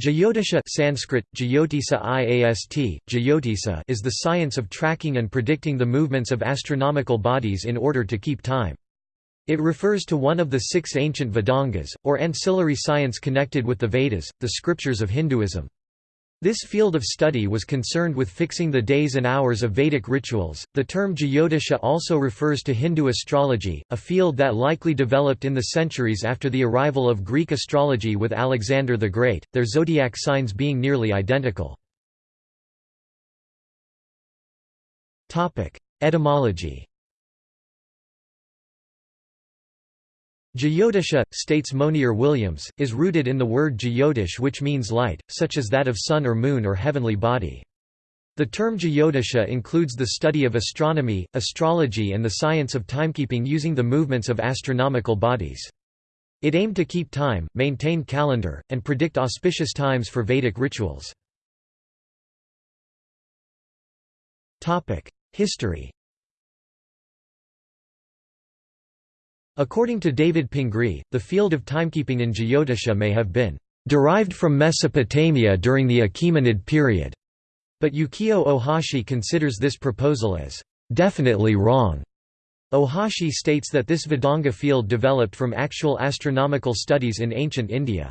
Jyotisha Sanskrit, Jyotisa Iast, Jyotisa is the science of tracking and predicting the movements of astronomical bodies in order to keep time. It refers to one of the six ancient Vedangas, or ancillary science connected with the Vedas, the scriptures of Hinduism. This field of study was concerned with fixing the days and hours of Vedic rituals. The term Jyotisha also refers to Hindu astrology, a field that likely developed in the centuries after the arrival of Greek astrology with Alexander the Great, their zodiac signs being nearly identical. Etymology Jyotisha, states Monier Williams, is rooted in the word Jyotish which means light, such as that of sun or moon or heavenly body. The term Jyotisha includes the study of astronomy, astrology and the science of timekeeping using the movements of astronomical bodies. It aimed to keep time, maintain calendar, and predict auspicious times for Vedic rituals. History According to David Pingree, the field of timekeeping in Jyotisha may have been derived from Mesopotamia during the Achaemenid period, but Yukio Ohashi considers this proposal as definitely wrong. Ohashi states that this Vedanga field developed from actual astronomical studies in ancient India.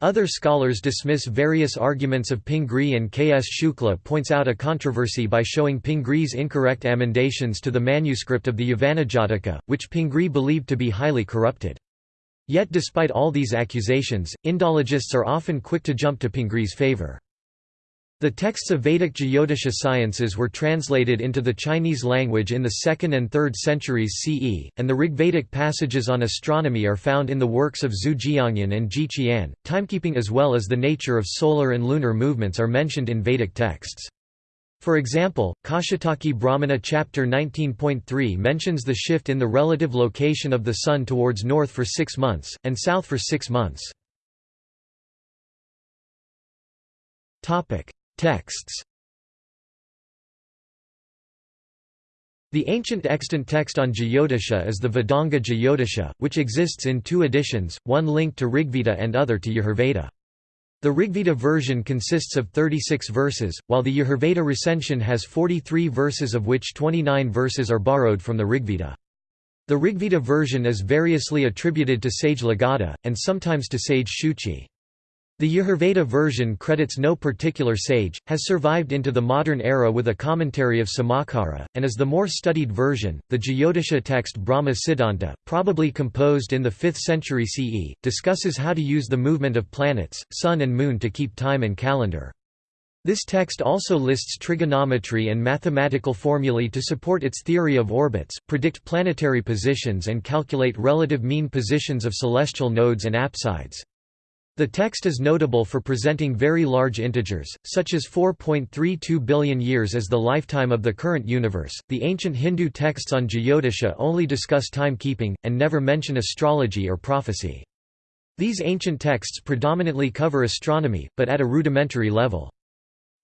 Other scholars dismiss various arguments of Pingree and K. S. Shukla points out a controversy by showing Pingree's incorrect amendations to the manuscript of the Yavanajataka, which Pingree believed to be highly corrupted. Yet despite all these accusations, Indologists are often quick to jump to Pingree's favor. The texts of Vedic Jyotisha sciences were translated into the Chinese language in the 2nd and 3rd centuries CE, and the Rigvedic passages on astronomy are found in the works of Zhu Jiangyan and Ji Qian. Timekeeping as well as the nature of solar and lunar movements are mentioned in Vedic texts. For example, Kaushitaki Brahmana chapter 19.3 mentions the shift in the relative location of the Sun towards north for six months, and south for six months. Texts The ancient extant text on Jyotisha is the Vedanga Jyotisha, which exists in two editions, one linked to Rigveda and other to Yajurveda. The Rigveda version consists of 36 verses, while the Yajurveda recension has 43 verses of which 29 verses are borrowed from the Rigveda. The Rigveda version is variously attributed to sage Lagadha, and sometimes to sage Shuchi. The Yajurveda version credits no particular sage, has survived into the modern era with a commentary of Somakara, and is the more studied version. The Jyotisha text Brahma Siddhanta, probably composed in the 5th century CE, discusses how to use the movement of planets, sun and moon to keep time and calendar. This text also lists trigonometry and mathematical formulae to support its theory of orbits, predict planetary positions and calculate relative mean positions of celestial nodes and apsides. The text is notable for presenting very large integers, such as 4.32 billion years as the lifetime of the current universe. The ancient Hindu texts on Jyotisha only discuss timekeeping, and never mention astrology or prophecy. These ancient texts predominantly cover astronomy, but at a rudimentary level.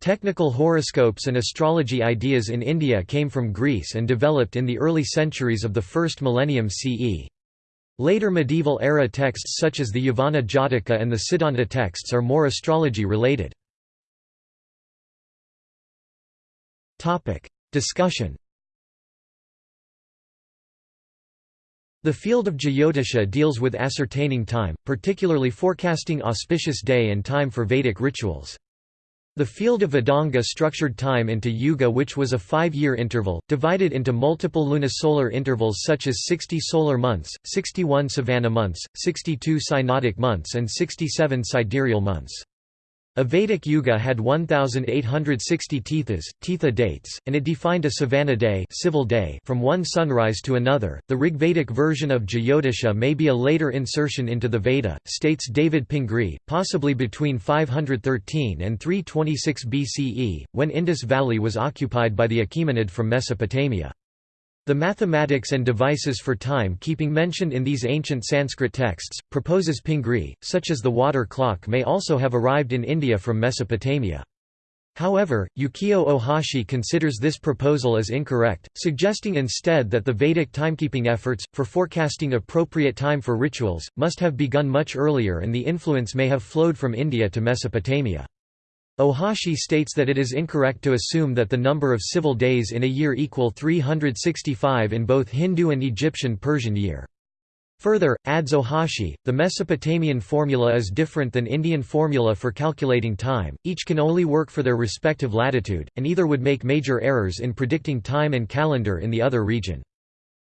Technical horoscopes and astrology ideas in India came from Greece and developed in the early centuries of the first millennium CE. Later medieval-era texts such as the Yavana Jataka and the Siddhanta texts are more astrology-related. Discussion The field of Jyotisha deals with ascertaining time, particularly forecasting auspicious day and time for Vedic rituals. The field of Vedanga structured time into yuga which was a five-year interval, divided into multiple lunisolar intervals such as 60 solar months, 61 savana months, 62 synodic months and 67 sidereal months. A Vedic yuga had 1,860 tithis, tithi dates, and it defined a savana day, civil day from one sunrise to another. The Rigvedic version of Jyotisha may be a later insertion into the Veda, states David Pingree, possibly between 513 and 326 BCE, when Indus Valley was occupied by the Achaemenid from Mesopotamia. The mathematics and devices for time-keeping mentioned in these ancient Sanskrit texts, proposes Pingree, such as the water clock may also have arrived in India from Mesopotamia. However, Yukio Ohashi considers this proposal as incorrect, suggesting instead that the Vedic timekeeping efforts, for forecasting appropriate time for rituals, must have begun much earlier and the influence may have flowed from India to Mesopotamia. Ohashi states that it is incorrect to assume that the number of civil days in a year equal 365 in both Hindu and Egyptian Persian year. Further, adds Ohashi, the Mesopotamian formula is different than Indian formula for calculating time, each can only work for their respective latitude, and either would make major errors in predicting time and calendar in the other region.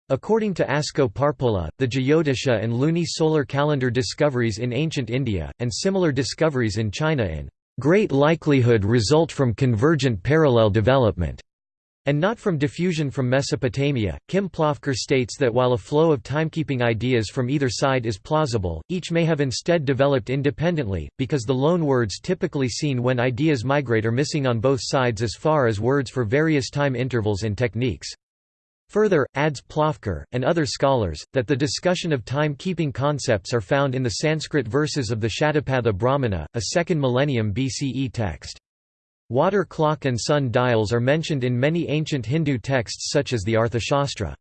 According to Asko Parpola, the Jyotisha and luni-solar calendar discoveries in ancient India, and similar discoveries in China in great likelihood result from convergent parallel development and not from diffusion from Mesopotamia. Kim Plofker states that while a flow of timekeeping ideas from either side is plausible, each may have instead developed independently, because the loan words typically seen when ideas migrate are missing on both sides as far as words for various time intervals and techniques. Further, adds Plofker, and other scholars, that the discussion of time-keeping concepts are found in the Sanskrit verses of the Shatapatha Brahmana, a 2nd millennium BCE text. Water clock and sun dials are mentioned in many ancient Hindu texts such as the Arthashastra.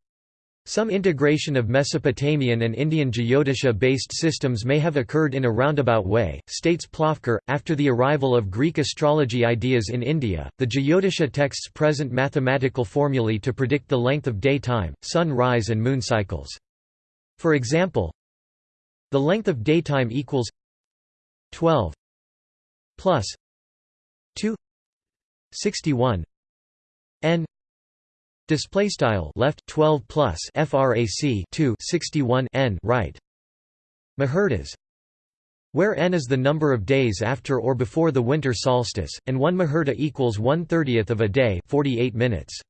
Some integration of Mesopotamian and Indian Jyotisha-based systems may have occurred in a roundabout way, states Plofker. After the arrival of Greek astrology ideas in India, the Jyotisha texts present mathematical formulae to predict the length of day time, sun rise and moon cycles. For example, the length of daytime equals 12 plus 2 61 n display style left 12 plus frac 2 61 n right muhurtas where n is the number of days after or before the winter solstice and 1 muhurta equals 1/30th of a day 48 minutes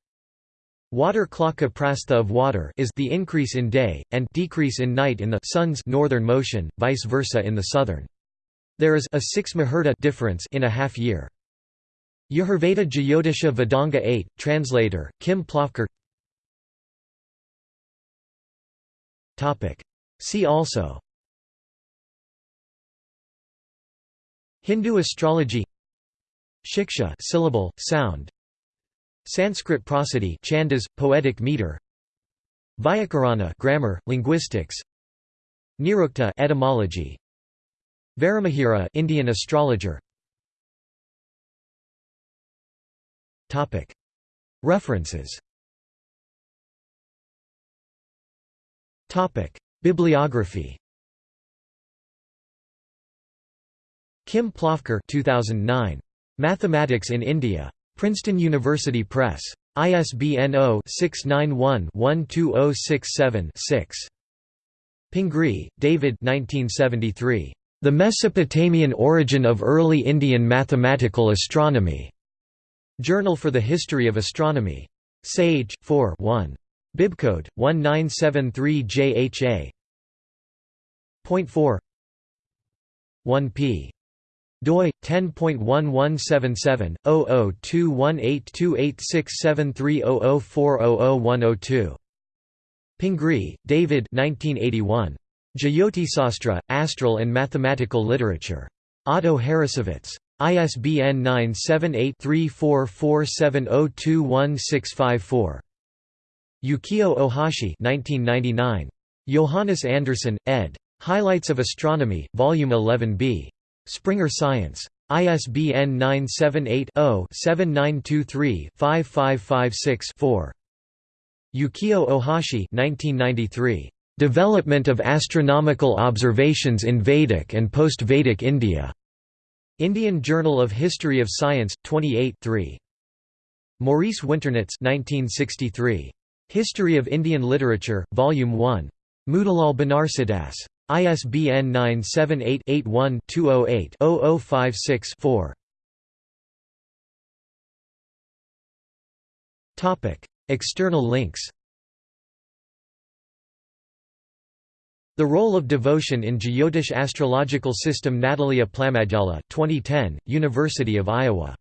Water clock prastha of water is the increase in day, and decrease in night in the sun's northern motion, vice versa in the southern. There is a 6 muhurta difference in a half year. Yajurveda Jyotisha Vedanga 8, translator, Kim Plofker See also. Hindu astrology. Shiksha syllable, sound. Sanskrit prosody chandas, poetic meter. Vyakarana grammar, linguistics. Nirukta etymology. Varahamihira Indian astrologer References Bibliography Kim Plofker 2009. Mathematics in India. Princeton University Press. ISBN 0-691-12067-6. Pingree, David 1973. The Mesopotamian Origin of Early Indian Mathematical Astronomy. Journal for the History of Astronomy. Sage, 4 1. Bibcode 1973JHA. Point 4 1 p. doi 10.1177/002182867300400102. Pingree, David 1981. Jyotisastra, Astral and Mathematical Literature. Otto Harrassowitz. ISBN 978-3447021654. Yukio Ohashi 1999. Johannes Andersen, ed. Highlights of Astronomy, Volume 11b. Springer Science. ISBN 978-0-7923-5556-4. Yukio Ohashi 1993. Development of Astronomical Observations in Vedic and Post-Vedic India. Indian Journal of History of Science, 28 3. Maurice Winternitz 1963. History of Indian Literature, Volume 1. Motilal Banarsidass. ISBN 978-81-208-0056-4. External links The Role of Devotion in Jyotish Astrological System Natalia Plamadyala 2010, University of Iowa